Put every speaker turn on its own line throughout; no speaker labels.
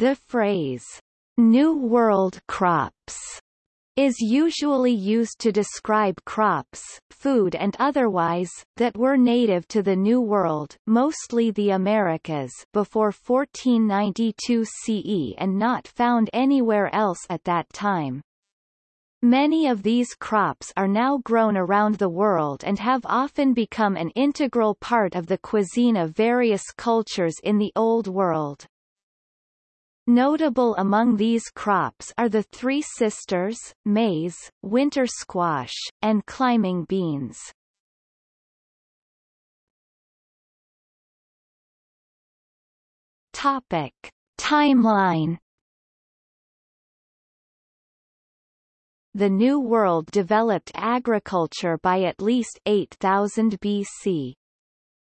The phrase, New World crops is usually used to describe crops, food and otherwise, that were native to the New World mostly the Americas before 1492 CE and not found anywhere else at that time. Many of these crops are now grown around the world and have often become an integral part of the cuisine of various cultures in the Old World. Notable among these crops are the Three Sisters, maize, winter squash, and climbing beans. Topic. Timeline The New World developed agriculture by at least 8000 BC.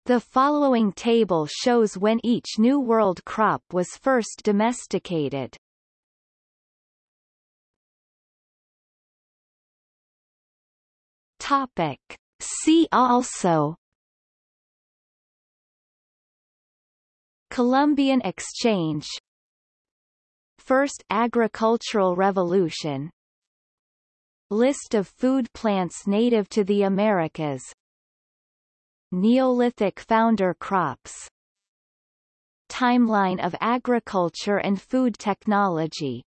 The following table shows when each New World crop was first domesticated. Topic. See also Columbian Exchange First Agricultural Revolution List of food plants native to the Americas Neolithic founder crops. Timeline of agriculture and food technology